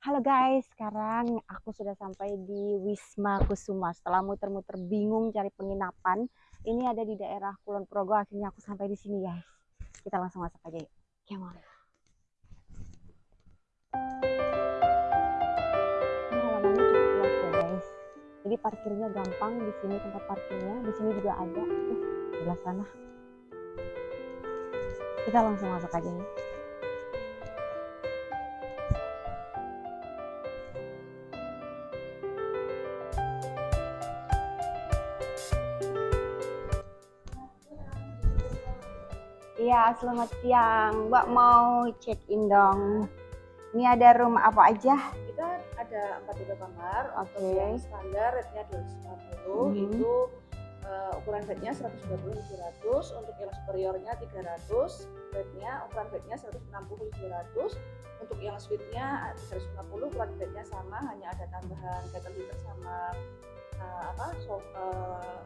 Halo guys, sekarang aku sudah sampai di Wisma Kusuma. Setelah muter-muter bingung cari penginapan, ini ada di daerah Kulon Progo. Akhirnya aku sampai di sini guys. Kita langsung masuk aja yuk. Come on. Halamannya cukup luas ya guys. Jadi parkirnya gampang di sini tempat parkirnya. Di sini juga ada. Uh, sebelah sana. Kita langsung masuk aja ya. Iya, selamat siang. Mbak mau check in dong. Ini ada room apa aja? kita ada empat tipe kamar Oke. untuk yang standar rate-nya 250 Mhm. itu eh, ukuran bednya 120 700 untuk yang superiornya 300 bednya ukuran bednya 160 700 untuk yang suite-nya 350 ukuran bednya sama hanya ada tambahan kettle heater sama eh, apa so, eh,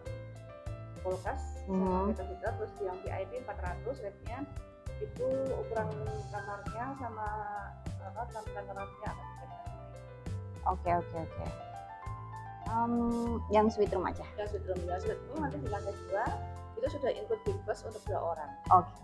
kulkas sama kettle heater terus yang VIP 400 rate-nya itu ukuran kamarnya sama apa tampilan kamarnya akan bisa Oke, oke, oke. Em, yang suite room aja. yang sudah ya sudah itu nanti di lantai dua itu sudah include big bus untuk dua orang Oke.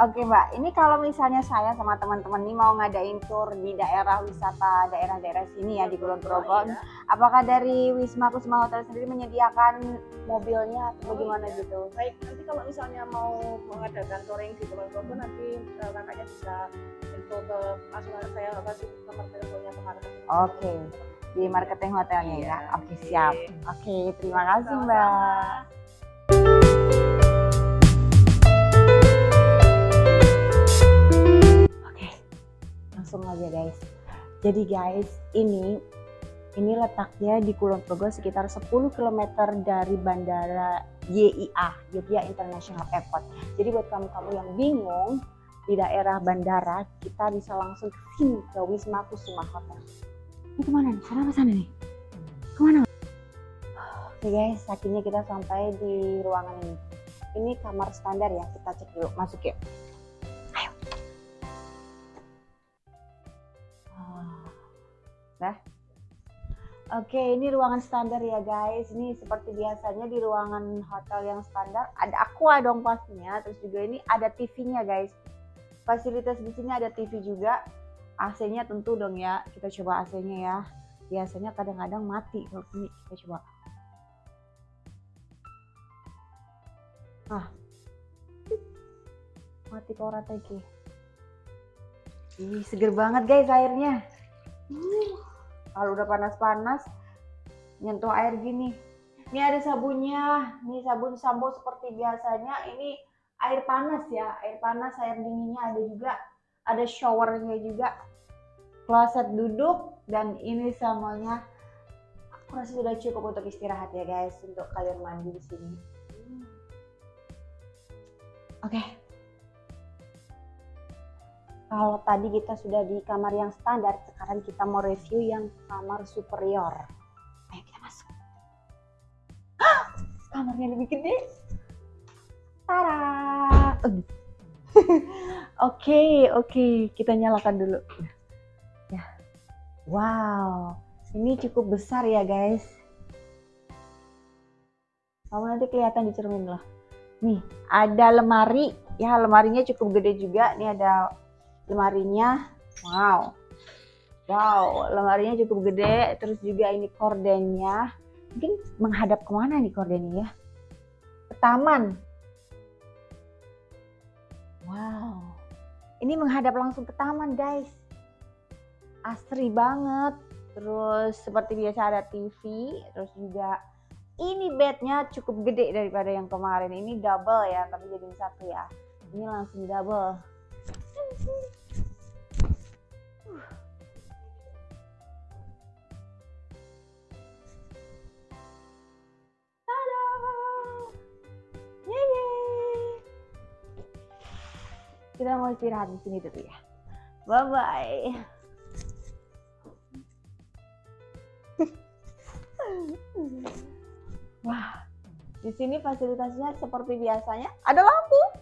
Oke Mbak, ini kalau misalnya saya sama teman-teman nih mau ngadain tour di daerah wisata daerah-daerah sini ya di Kulon Progo, Iya. apakah dari Wisma Kusuma Hotel sendiri menyediakan mobilnya atau Oh, bagaimana iya. gitu? baik nanti kalau misalnya mau mengadakan touring di Kulon Progo nanti eh, kakaknya bisa info ke langsung saya kasih nomor teleponnya ke marketing Oke, di marketing hotelnya ya. Iya. Oke, siap. Oke, terima kasih. Mbak. Langsung aja guys. Jadi guys, ini ini letaknya di Kulon Progo sekitar 10 km dari bandara YIA, Yogyakarta International Airport. Jadi buat kamu-kamu yang bingung di daerah bandara, kita bisa langsung ke sini ke Wisma Kusuma Hotel. Ini ke mana nih? Sana apa sana nih? Ke mana? Oke guys, akhirnya kita sampai di ruangan ini. Ini kamar standar ya, kita cek dulu. Masuk yuk. Nah. Oke, ini ruangan standar ya guys. Ini seperti biasanya di ruangan hotel yang standar ada aqua dong pastinya. Terus juga ini ada TV-nya guys. Fasilitas di sini ada TV juga. AC-nya tentu dong ya. Kita coba AC-nya ya. Biasanya kadang-kadang mati kalau ini kita coba. Ah. Mati kok rata iki. Ih, seger banget guys airnya. Uh, kalau udah panas-panas nyentuh air gini. Ini ada sabunnya. Ini sabun sambo seperti biasanya. Ini air panas ya, air panas, air dinginnya ada juga. Ada showernya juga. Kloset duduk dan ini samanya aku rasa sudah cukup untuk istirahat ya guys untuk kalian mandi di sini. Oke. Kalau tadi kita sudah di kamar yang standar, sekarang kita mau review yang kamar superior. Ayo kita masuk. Hah! Kamarnya lebih gede. Tara. Oke, oke, kita nyalakan dulu. Ya. Wow, ini cukup besar ya guys. Kamu nanti kelihatan di cermin loh. Nih, ada lemari. Ya, lemarinya cukup gede juga. Nih ada lemarinya. Wow. Wow, lemarinya cukup gede. Terus juga ini kordennya. Mungkin menghadap ke mana nih kordennya ya? Ke taman. Wow. Ini menghadap langsung ke taman, guys. Asri banget. Terus seperti biasa ada TV, terus juga ini bednya cukup gede daripada yang kemarin. Ini double ya, tapi jadi satu ya. Ini langsung double. Kita mau istirahat di sini dulu ya. Bye bye. Wah, di sini fasilitasnya seperti biasanya. Ada lampu.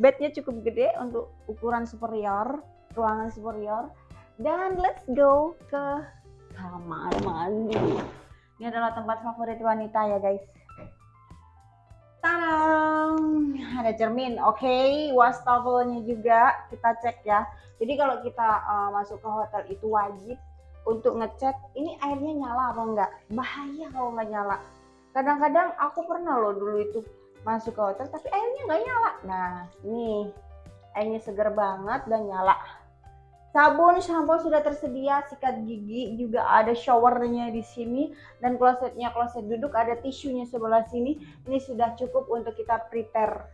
Bednya cukup gede untuk ukuran superior, ruangan superior. Dan let's go ke kamar mandi. Ini adalah tempat favorit wanita ya guys. Tadang! Ada cermin, oke. Okay. Wastafelnya juga kita cek ya. Jadi kalau kita uh, masuk ke hotel itu wajib untuk ngecek ini airnya nyala apa enggak. Bahaya kalau nggak nyala. Kadang-kadang aku pernah loh dulu itu masuk ke hotel tapi airnya nggak nyala. Nah ini airnya seger banget dan nyala Sabun, shampoo sudah tersedia, sikat gigi juga ada showernya di sini dan klosetnya kloset duduk ada tisunya sebelah sini. Ini sudah cukup untuk kita prepare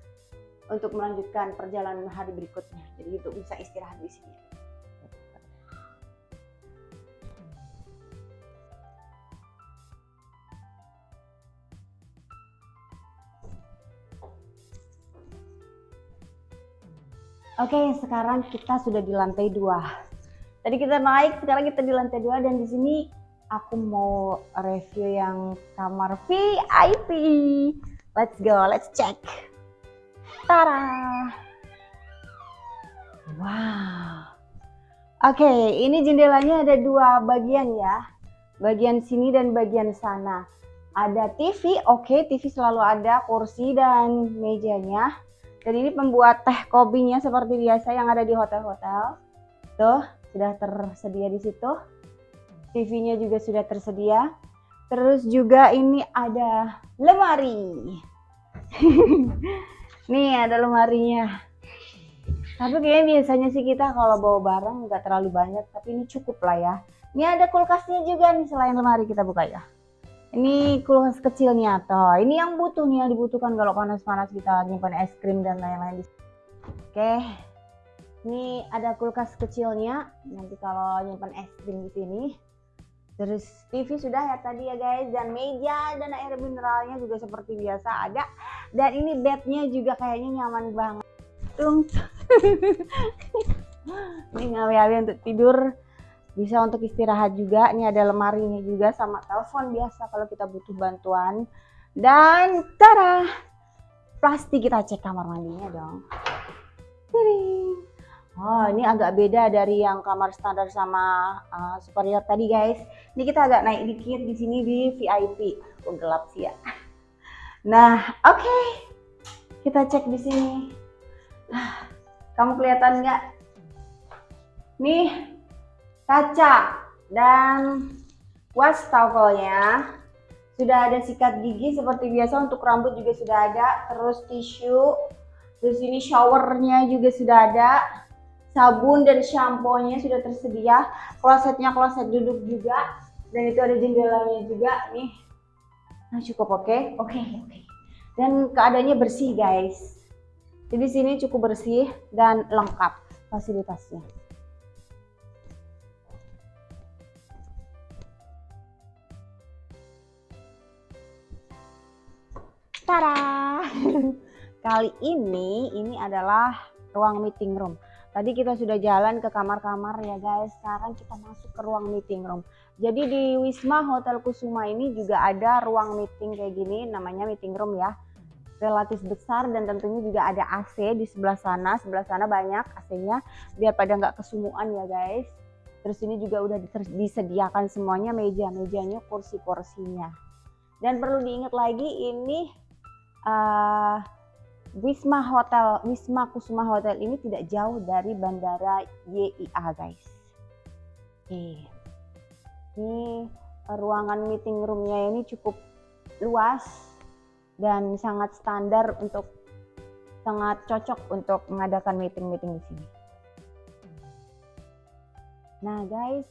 untuk melanjutkan perjalanan hari berikutnya. Jadi itu bisa istirahat di sini. Oke, sekarang kita sudah di lantai dua. Tadi kita naik, sekarang kita di lantai dua dan di sini aku mau review yang kamar VIP. Let's go, let's check. Tara. Wow. Oke, ini jendelanya ada dua bagian ya. Bagian sini dan bagian sana. Ada TV, oke, TV selalu ada, kursi dan mejanya dan ini pembuat teh kopinya seperti biasa yang ada di hotel-hotel. Tuh, sudah tersedia di situ. TV-nya juga sudah tersedia. Terus juga ini ada lemari. Nih ada lemarinya. Tapi kayaknya biasanya sih kita kalau bawa barang nggak terlalu banyak, tapi ini cukup lah ya. Ini ada kulkasnya juga nih selain lemari kita buka ya. Ini kulkas kecilnya toh. Ini yang butuh nih yang dibutuhkan kalau panas-panas kita nyimpan es krim dan lain-lain. Oke. Ini ada kulkas kecilnya. Nanti kalau nyimpan es krim di sini. Terus TV sudah ya tadi ya guys dan meja dan air mineralnya juga seperti biasa ada. Dan ini bednya juga kayaknya nyaman banget. Tung. ini ngawi-ngawi untuk tidur bisa untuk istirahat juga ini ada lemarinya juga sama telepon biasa kalau kita butuh bantuan dan tara plastik kita cek kamar mandinya dong Oh ini agak beda dari yang kamar standar sama uh, superior tadi guys. Ini kita agak naik dikit di sini di VIP. Oh gelap sih ya. Nah oke okay. kita cek di sini. Kamu kelihatan nggak? Nih kaca dan wastafelnya sudah ada sikat gigi seperti biasa untuk rambut juga sudah ada terus tisu terus ini showernya juga sudah ada sabun dan shampoo-nya sudah tersedia klosetnya kloset duduk juga dan itu ada jendelanya juga nih nah cukup oke okay? oke okay, oke okay. dan keadaannya bersih guys jadi sini cukup bersih dan lengkap fasilitasnya Tara! Kali ini, ini adalah ruang meeting room. Tadi kita sudah jalan ke kamar-kamar ya guys. Sekarang kita masuk ke ruang meeting room. Jadi di Wisma Hotel Kusuma ini juga ada ruang meeting kayak gini, namanya meeting room ya. Relatif besar dan tentunya juga ada AC di sebelah sana. Sebelah sana banyak AC-nya biar pada nggak kesumuan ya guys. Terus ini juga udah disediakan semuanya meja-mejanya, kursi-kursinya. Dan perlu diingat lagi ini uh, Wisma Hotel, Wisma Kusuma Hotel ini tidak jauh dari Bandara YIA guys. Oke, ini ruangan meeting roomnya ini cukup luas dan sangat standar untuk sangat cocok untuk mengadakan meeting-meeting di sini. Nah guys,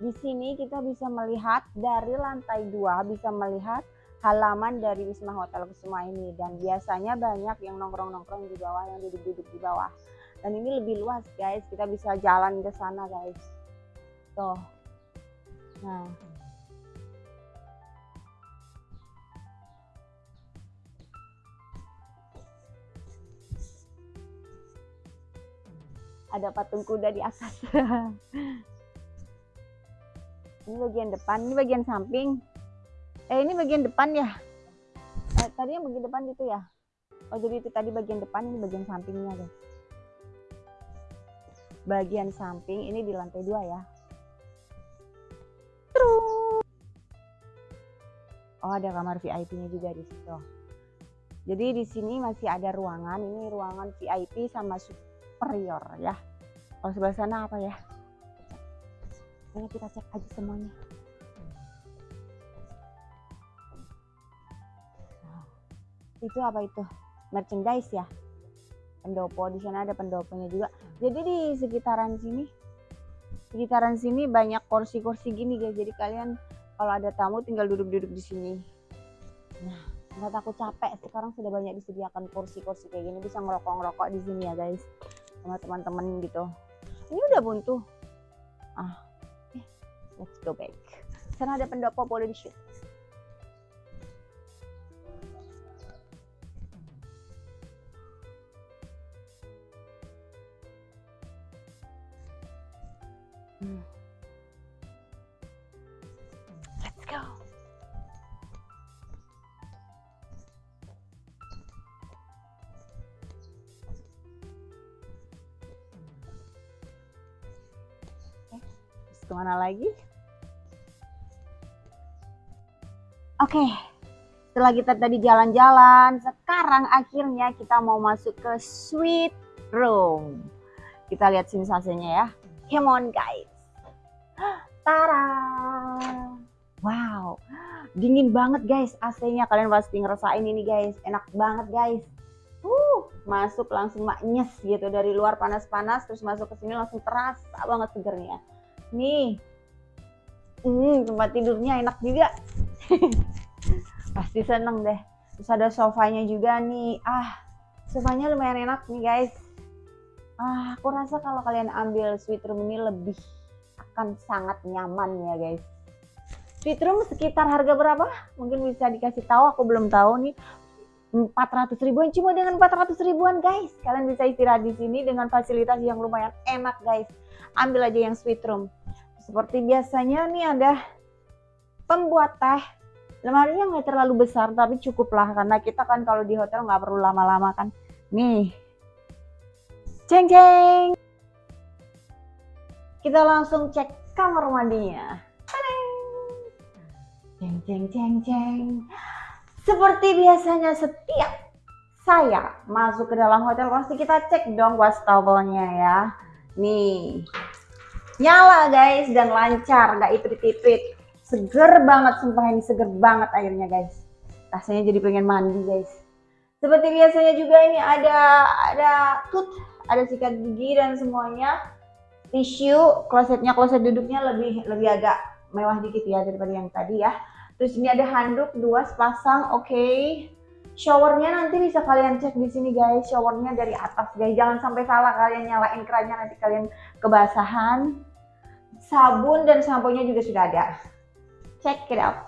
di sini kita bisa melihat dari lantai dua bisa melihat halaman dari Wisma Hotel Kusuma ini. Dan biasanya banyak yang nongkrong-nongkrong di bawah yang duduk-duduk di bawah. Dan ini lebih luas guys. Kita bisa jalan ke sana guys. Tuh. Nah. Ada patung kuda di atas. Ini bagian depan ini bagian samping eh ini bagian depan ya eh, tadi yang bagian depan itu ya oh jadi itu tadi bagian depan ini bagian sampingnya guys bagian samping ini di lantai dua ya. Terus. Oh ada kamar VIP-nya juga di situ. Jadi di sini masih ada ruangan. Ini ruangan VIP sama superior ya. Kalau sebelah sana apa ya? Kita cek aja semuanya. Itu apa itu? Merchandise ya? pendopo di sana ada pendoponya juga. Jadi di sekitaran sini sekitaran sini banyak kursi-kursi gini guys. Jadi kalian kalau ada tamu tinggal duduk-duduk di sini. Nah nggak takut capek. Sekarang sudah banyak disediakan kursi-kursi kayak gini. Bisa ngerokok-ngerokok di sini ya guys. Sama teman-teman gitu. Ini udah buntu. Ah eh, let's go back. Sana ada pendopo boleh di shoot lagi? Oke, setelah kita tadi jalan-jalan, sekarang akhirnya kita mau masuk ke suite room. Kita lihat sensasinya ya. Come on guys. Tara. Wow. Dingin banget guys AC-nya. Kalian pasti ngerasain ini guys. Enak banget guys. Uh, masuk langsung maknyes gitu dari luar panas-panas terus masuk ke sini langsung terasa banget segernya. Nih. Hmm, tempat tidurnya enak juga. pasti seneng deh. Terus ada sofanya juga nih. Ah, sofanya lumayan enak nih guys. Ah, aku rasa kalau kalian ambil sweet room ini lebih akan sangat nyaman ya guys. Sweet room sekitar harga berapa? Mungkin bisa dikasih tahu, aku belum tahu nih. 400 ribuan cuma dengan 400 ribuan guys kalian bisa istirahat di sini dengan fasilitas yang lumayan enak guys ambil aja yang sweet room seperti biasanya nih ada pembuat teh. Lemarinya nggak terlalu besar tapi cukup lah karena kita kan kalau di hotel nggak perlu lama-lama kan. Nih. Ceng ceng. Kita langsung cek kamar mandinya. Ceng ceng ceng ceng. Seperti biasanya setiap saya masuk ke dalam hotel pasti kita cek dong wastafelnya ya. Nih, nyala guys dan lancar, nggak iprit-iprit. Seger banget, sumpah ini seger banget airnya guys. Rasanya jadi pengen mandi guys. Seperti biasanya juga ini ada ada tut, ada sikat gigi dan semuanya. Tisu, klosetnya, kloset duduknya lebih lebih agak mewah dikit ya daripada yang tadi ya. Terus ini ada handuk dua sepasang, oke. Okay. Showernya nanti bisa kalian cek di sini guys. Showernya dari atas guys. Jangan sampai salah kalian nyalain kerannya nanti kalian kebasahan. Sabun dan sampo nya juga sudah ada. Check it out.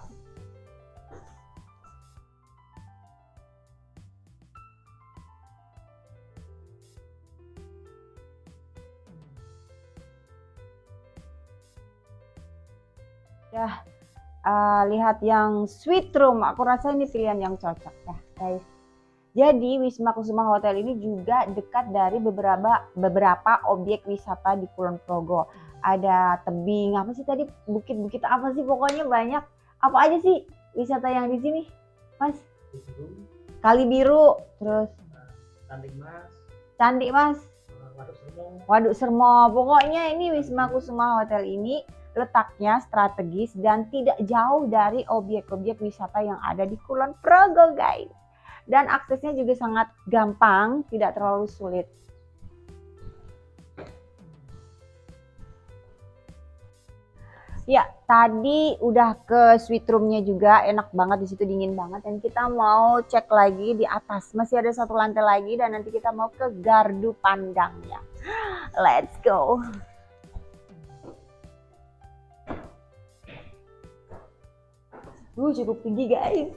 Ya, uh, lihat yang sweet room. Aku rasa ini pilihan yang cocok ya, guys. Jadi Wisma Kusuma Hotel ini juga dekat dari beberapa beberapa objek wisata di Kulon Progo. Ada tebing, apa sih tadi bukit-bukit apa sih pokoknya banyak. Apa aja sih wisata yang di sini, Mas? Kali biru, terus Cantik Mas. Cantik Mas. Waduk Sermo. Waduk Sermo. Pokoknya ini Wisma Kusuma Hotel ini letaknya strategis dan tidak jauh dari objek-objek wisata yang ada di Kulon Progo guys. Dan aksesnya juga sangat gampang, tidak terlalu sulit. Ya, tadi udah ke suite roomnya juga, enak banget di situ dingin banget. Dan kita mau cek lagi di atas, masih ada satu lantai lagi dan nanti kita mau ke gardu pandangnya. Let's go. Uh, cukup tinggi guys.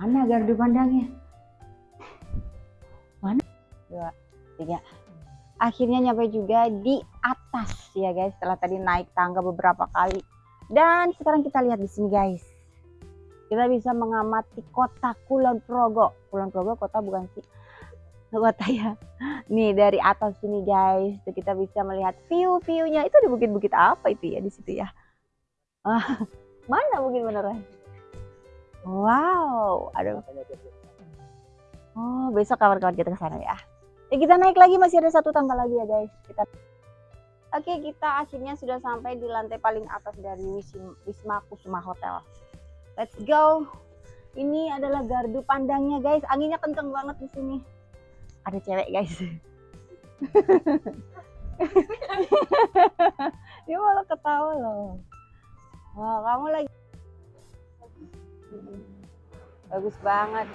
Mana gardu pandangnya? Dua, tiga. Akhirnya nyampe juga di atas ya guys. Setelah tadi naik tangga beberapa kali. Dan sekarang kita lihat di sini guys. kita bisa mengamati kota Kulon Progo. Kulon Progo kota bukan sih? Kota ya. Nih dari atas sini guys, tuh kita bisa melihat view-viewnya. Itu ada bukit-bukit apa itu ya di situ ya? Ah, mana bukit beneran? Wow, ada. Oh, besok kawan-kawan kita ke sana ya. Ya kita naik lagi masih ada satu tangga lagi ya guys. Kita Oke, kita akhirnya sudah sampai di lantai paling atas dari Wisma, Wisma Kusuma Hotel. Let's go. Ini adalah gardu pandangnya guys. Anginnya kenceng banget di sini. Ada cewek guys. Dia malah ketawa loh. Wah, kamu lagi bagus banget.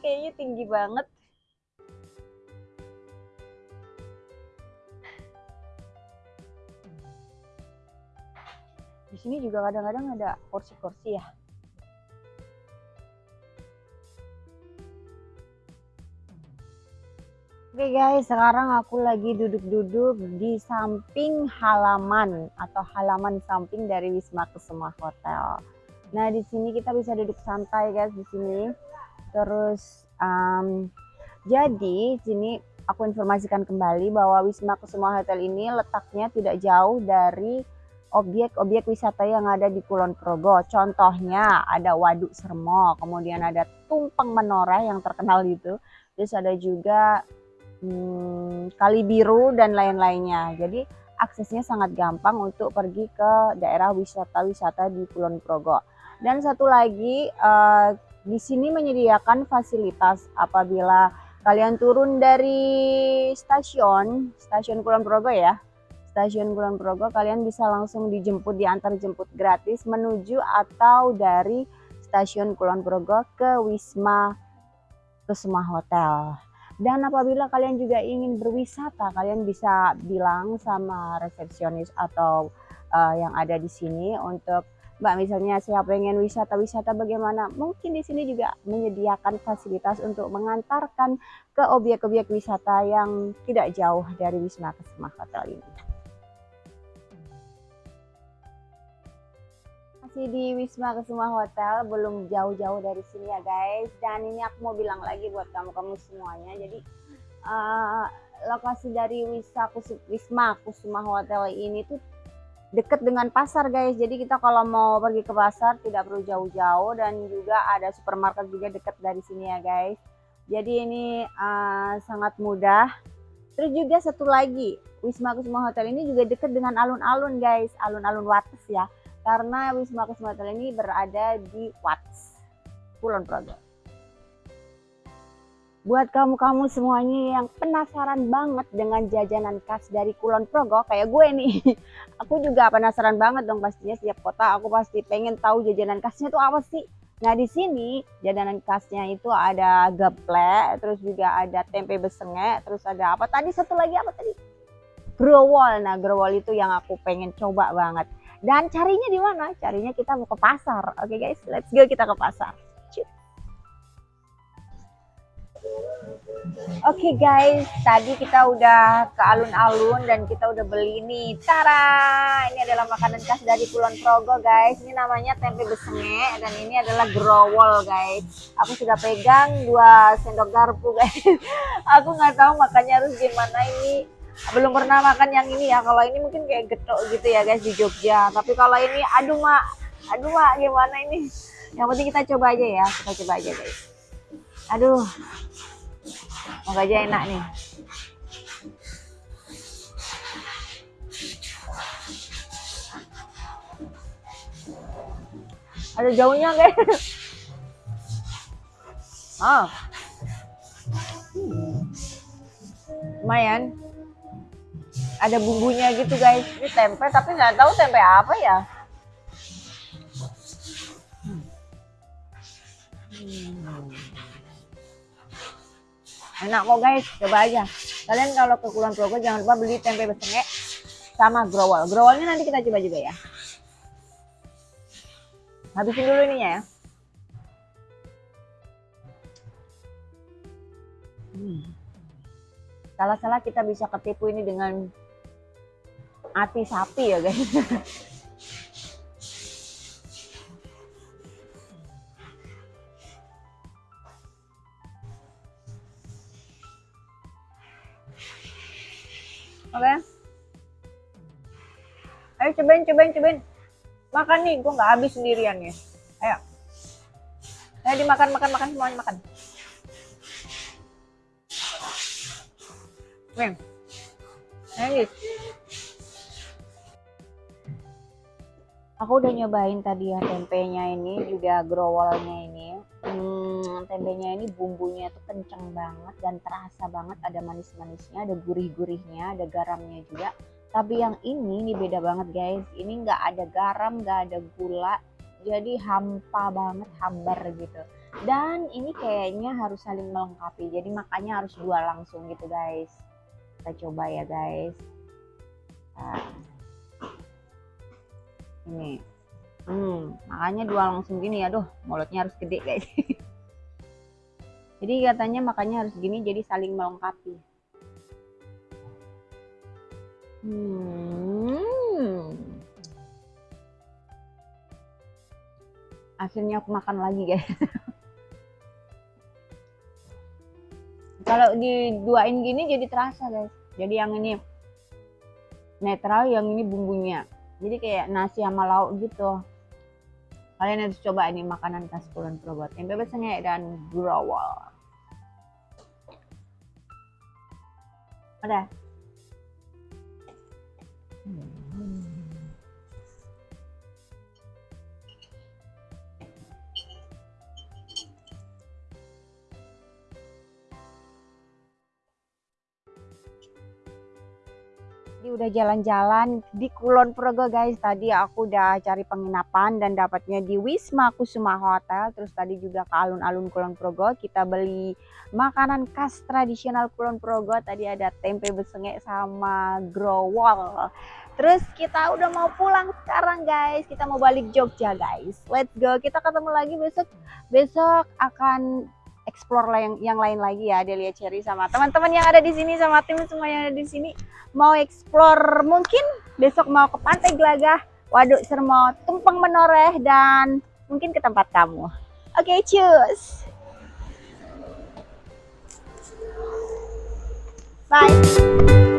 Kayaknya tinggi banget. Di sini juga kadang-kadang ada kursi-kursi ya. Oke guys, sekarang aku lagi duduk-duduk di samping halaman atau halaman samping dari Wisma Kusuma Hotel. Nah, di sini kita bisa duduk santai guys di sini. Terus um, jadi sini aku informasikan kembali bahwa Wisma Kusuma Hotel ini letaknya tidak jauh dari objek-objek wisata yang ada di Kulon Progo. Contohnya ada Waduk Sermo, kemudian ada Tumpeng Menoreh yang terkenal itu. Terus ada juga hmm, Kali Biru dan lain-lainnya. Jadi aksesnya sangat gampang untuk pergi ke daerah wisata-wisata di Kulon Progo. Dan satu lagi uh, di sini menyediakan fasilitas apabila kalian turun dari stasiun, stasiun Kulon Progo ya. Stasiun Kulon Progo kalian bisa langsung dijemput diantar jemput gratis menuju atau dari stasiun Kulon Progo ke Wisma Kusuma Hotel. Dan apabila kalian juga ingin berwisata, kalian bisa bilang sama resepsionis atau uh, yang ada di sini untuk Mbak misalnya saya pengen wisata-wisata bagaimana? Mungkin di sini juga menyediakan fasilitas untuk mengantarkan ke objek-objek wisata yang tidak jauh dari Wisma Kusuma Hotel ini. Masih di Wisma Kusuma Hotel, belum jauh-jauh dari sini ya guys. Dan ini aku mau bilang lagi buat kamu-kamu semuanya. Jadi uh, lokasi dari Wisma Kusuma Hotel ini tuh deket dengan pasar guys. Jadi kita kalau mau pergi ke pasar tidak perlu jauh-jauh dan juga ada supermarket juga deket dari sini ya guys. Jadi ini uh, sangat mudah. Terus juga satu lagi Wisma Kusuma Hotel ini juga deket dengan alun-alun guys. Alun-alun Wates ya. Karena Wisma Kusuma Hotel ini berada di Wates Kulon Progo buat kamu-kamu semuanya yang penasaran banget dengan jajanan khas dari Kulon Progo kayak gue nih. Aku juga penasaran banget dong pastinya setiap kota. Aku pasti pengen tahu jajanan khasnya itu apa sih. Nah di sini jajanan khasnya itu ada geplek terus juga ada tempe besengek terus ada apa? Tadi satu lagi apa tadi? Growol. Nah growol itu yang aku pengen coba banget. Dan carinya di mana? Carinya kita mau ke pasar. Oke okay, guys let's go kita ke pasar Oke okay guys, tadi kita udah ke alun-alun dan kita udah beli nih. Tara, ini adalah makanan khas dari Kulon Progo guys. Ini namanya tempe besenge dan ini adalah growol guys. Aku sudah pegang dua sendok garpu guys. Aku nggak tahu makannya harus gimana ini. Belum pernah makan yang ini ya. Kalau ini mungkin kayak getok gitu ya guys di Jogja. Tapi kalau ini, aduh mak, aduh mak gimana ini? Yang penting kita coba aja ya. Kita coba aja guys. Aduh, Moga aja enak nih. Ada jauhnya guys. Oh. Lumayan. Ada bumbunya gitu guys. Ini tempe tapi nggak tahu tempe apa ya. Enak kok guys. Coba aja. Kalian kalau ke Kulon Progo jangan lupa beli tempe besengek sama growol. Growolnya nanti kita coba juga ya. Habisin dulu ininya ya. Hmm. salah-salah kita bisa ketipu ini dengan hati sapi ya guys Oke. Ayo cobain, cobain, cobain. Makan nih, gua nggak habis sendirian ya. Ayo. Ayo dimakan, makan, makan semuanya makan. Nih. Ayo guys. Aku udah nyobain tadi ya tempenya ini, juga growolnya ini. Hmm, tempenya ini bumbunya tuh kenceng banget dan terasa banget ada manis-manisnya, ada gurih-gurihnya, ada garamnya juga. Tapi yang ini nih beda banget guys. Ini nggak ada garam, nggak ada gula, jadi hampa banget, hambar gitu. Dan ini kayaknya harus saling melengkapi. Jadi makanya harus dua langsung gitu guys. Kita coba ya guys. Nah. Ini. Hmm, makanya dua langsung gini ya, duh, mulutnya harus gede guys. jadi katanya makanya harus gini jadi saling melengkapi. Hmm. Akhirnya aku makan lagi guys. Kalau diduain gini jadi terasa guys. Jadi yang ini netral, yang ini bumbunya. Jadi kayak nasi sama lauk gitu. Kalian harus coba ini makanan khas Kulon Progo. Tempe besengek dan growol. Udah. Hmm. Udah jalan-jalan di Kulon Progo guys. Tadi aku udah cari penginapan dan dapatnya di Wisma Kusuma Hotel. Terus tadi juga ke alun-alun Kulon Progo kita beli makanan khas tradisional Kulon Progo. Tadi ada tempe besengek sama growol. Terus kita udah mau pulang sekarang guys. Kita mau balik Jogja guys. Let's go. Kita ketemu lagi besok. Besok akan explore yang yang lain lagi ya Delia Cherry sama teman-teman yang ada di sini sama tim semua yang ada di sini mau explore mungkin besok mau ke Pantai Gelagah, Waduk Sermo, Tumpeng Menoreh dan mungkin ke tempat kamu. Oke, okay, cheers. Bye.